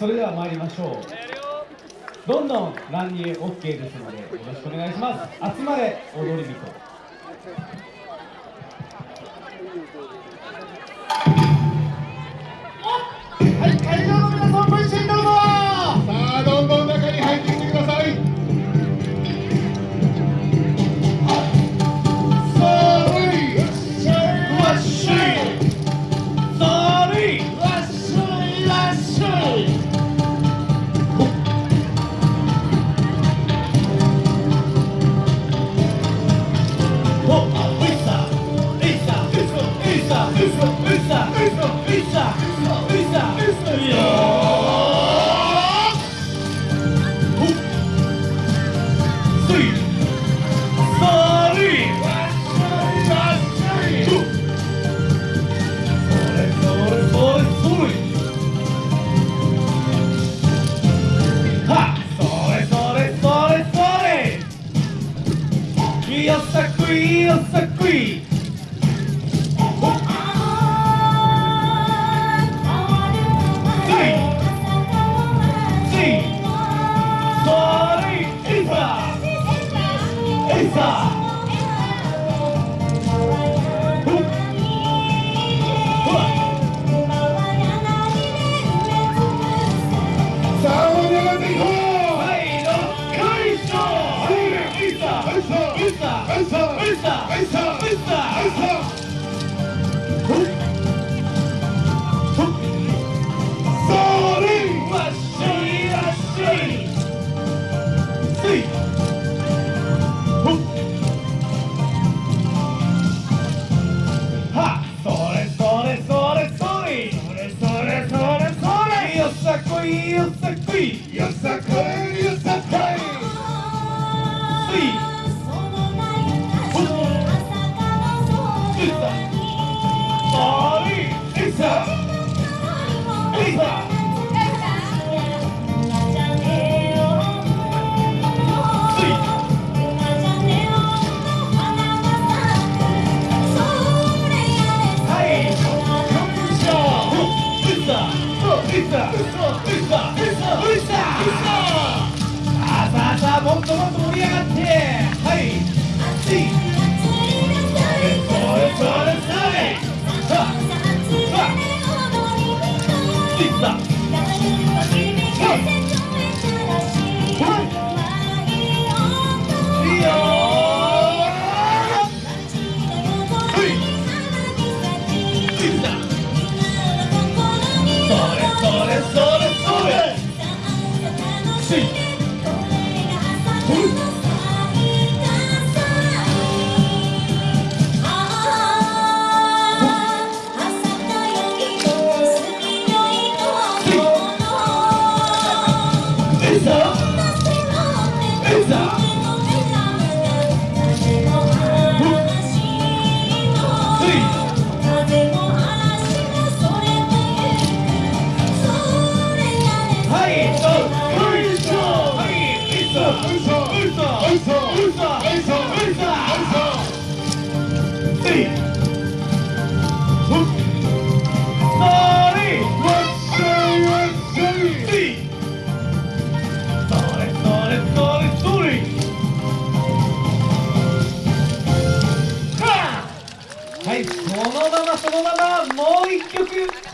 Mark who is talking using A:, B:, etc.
A: それでは参りましょう。どんどん乱入 OK ですのでよろしくお願いします。集まれ踊り人。よさくいよさくい。
B: さあ、お願い
A: Pista! Pista! Pista! Pista! Sorry! Achei, achei! Sim! Ha! Sore, sore, sore, sore! Sore, sore, sore, sore! もっともっと盛り上がってはい。熱い。Thank you. はいそのままそのままもう一曲。